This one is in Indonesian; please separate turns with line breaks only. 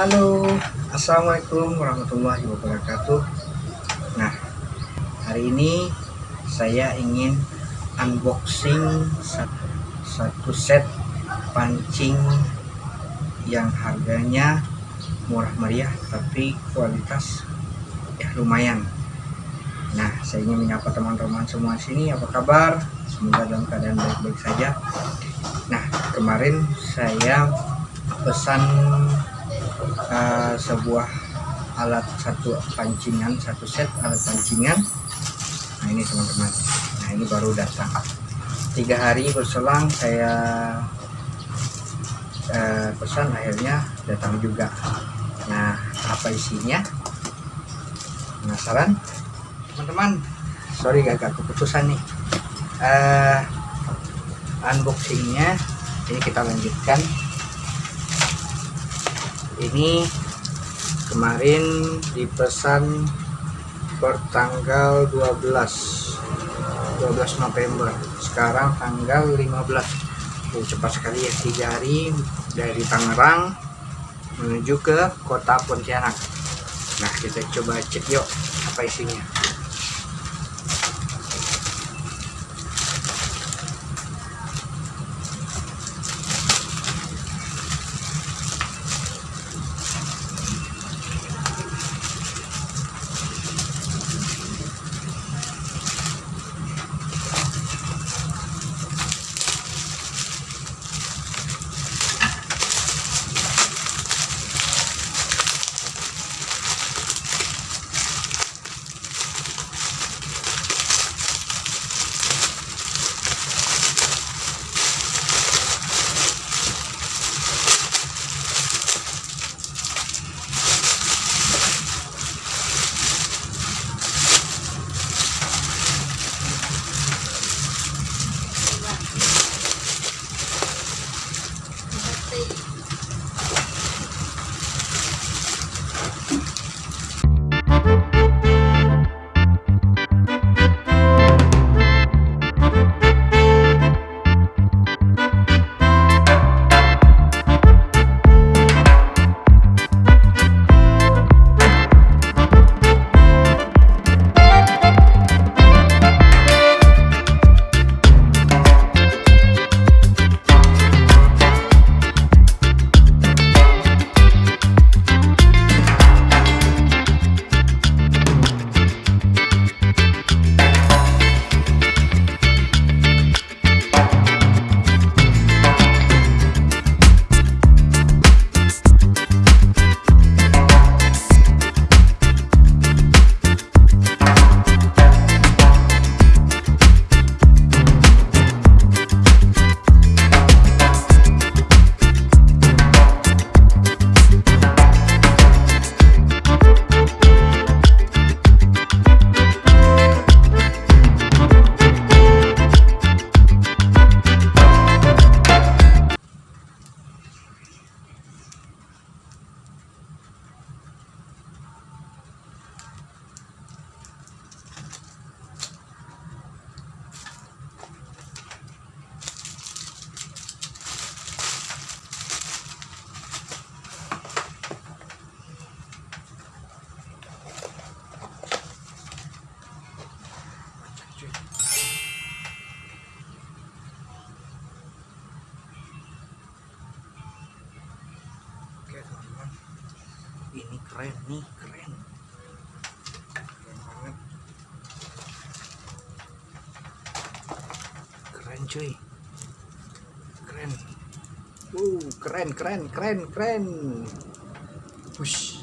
Halo, Assalamualaikum warahmatullahi wabarakatuh. Nah, hari ini saya ingin unboxing satu set pancing yang harganya murah meriah tapi kualitas ya lumayan. Nah, saya ingin menyapa teman-teman semua sini. Apa kabar? Semoga dalam keadaan baik-baik saja. Nah, kemarin saya pesan uh, sebuah alat satu pancingan satu set alat pancingan. Nah ini teman-teman. Nah ini baru datang. Tiga hari berselang saya uh, pesan akhirnya datang juga. Nah apa isinya? Penasaran? Teman-teman sorry gagal keputusan nih. Uh, unboxingnya ini kita lanjutkan ini kemarin dipesan per tanggal 12 12 November. Sekarang tanggal 15 oh, cepat sekali ya tiga hari dari Tangerang menuju ke kota Pontianak. Nah kita coba cek yuk apa isinya keren nih keren. Keren banget. Keren cuy. Keren. Uh keren keren keren keren. Push